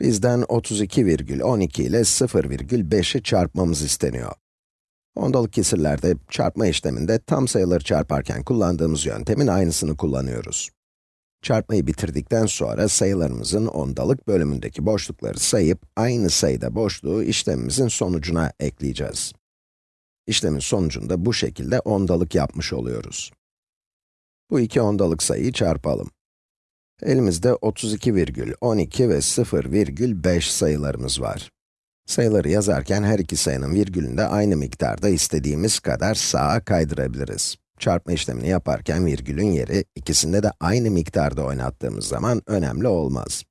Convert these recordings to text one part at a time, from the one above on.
Bizden 32,12 ile 0,5'i çarpmamız isteniyor. Ondalık kesirlerde çarpma işleminde tam sayıları çarparken kullandığımız yöntemin aynısını kullanıyoruz. Çarpmayı bitirdikten sonra sayılarımızın ondalık bölümündeki boşlukları sayıp aynı sayıda boşluğu işlemimizin sonucuna ekleyeceğiz. İşlemin sonucunda bu şekilde ondalık yapmış oluyoruz. Bu iki ondalık sayıyı çarpalım. Elimizde 32,12 ve 0,5 sayılarımız var. Sayıları yazarken her iki sayının virgülünde aynı miktarda istediğimiz kadar sağa kaydırabiliriz. Çarpma işlemini yaparken virgülün yeri, ikisinde de aynı miktarda oynattığımız zaman önemli olmaz.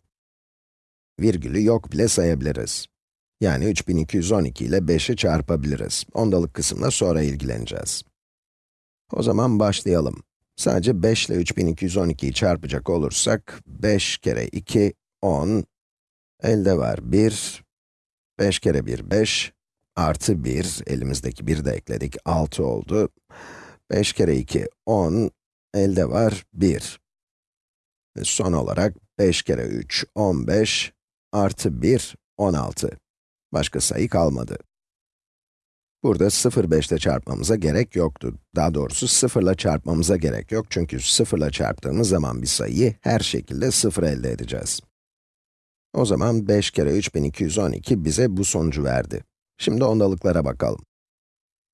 Virgülü yok bile sayabiliriz. Yani 3212 ile 5'i çarpabiliriz. Ondalık kısımla sonra ilgileneceğiz. O zaman başlayalım. Sadece 5 ile 3212'yi çarpacak olursak, 5 kere 2, 10, elde var 1, 5 kere 1, 5, artı 1, elimizdeki 1 de ekledik, 6 oldu. 5 kere 2, 10, elde var 1. Ve son olarak 5 kere 3, 15, artı 1, 16. Başka sayı kalmadı. Burada 0, 5 ile çarpmamıza gerek yoktu. Daha doğrusu 0 ile çarpmamıza gerek yok çünkü 0 ile çarptığımız zaman bir sayıyı her şekilde 0 elde edeceğiz. O zaman 5 kere 3212 bize bu sonucu verdi. Şimdi ondalıklara bakalım.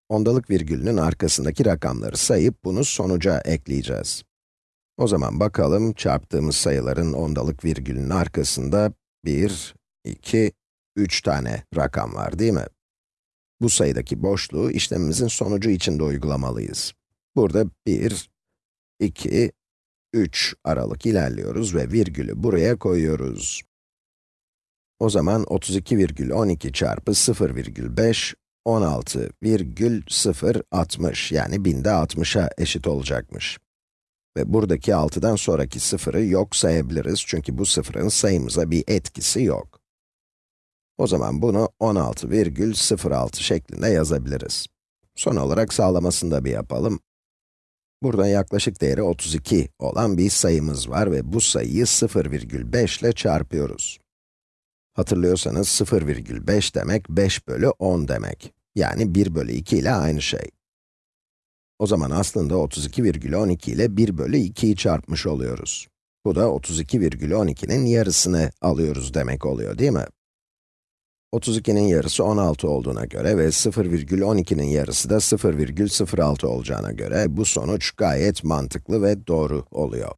Ondalık virgülünün arkasındaki rakamları sayıp bunu sonuca ekleyeceğiz. O zaman bakalım çarptığımız sayıların ondalık virgülünün arkasında 1, 2, 3 tane rakam var değil mi? Bu sayıdaki boşluğu işlemimizin sonucu için de uygulamalıyız. Burada 1, 2, 3 aralık ilerliyoruz ve virgülü buraya koyuyoruz. O zaman 32,12 çarpı 0,5, 16,060 yani binde 60'a eşit olacakmış. Ve buradaki 6'dan sonraki sıfırı yok sayabiliriz çünkü bu sıfırın sayımıza bir etkisi yok. O zaman bunu 16,06 şeklinde yazabiliriz. Son olarak sağlamasını da bir yapalım. Burada yaklaşık değeri 32 olan bir sayımız var ve bu sayıyı 0,5 ile çarpıyoruz. Hatırlıyorsanız 0,5 demek 5 bölü 10 demek. Yani 1 bölü 2 ile aynı şey. O zaman aslında 32,12 ile 1 bölü 2'yi çarpmış oluyoruz. Bu da 32,12'nin yarısını alıyoruz demek oluyor değil mi? 32'nin yarısı 16 olduğuna göre ve 0,12'nin yarısı da 0,06 olacağına göre bu sonuç gayet mantıklı ve doğru oluyor.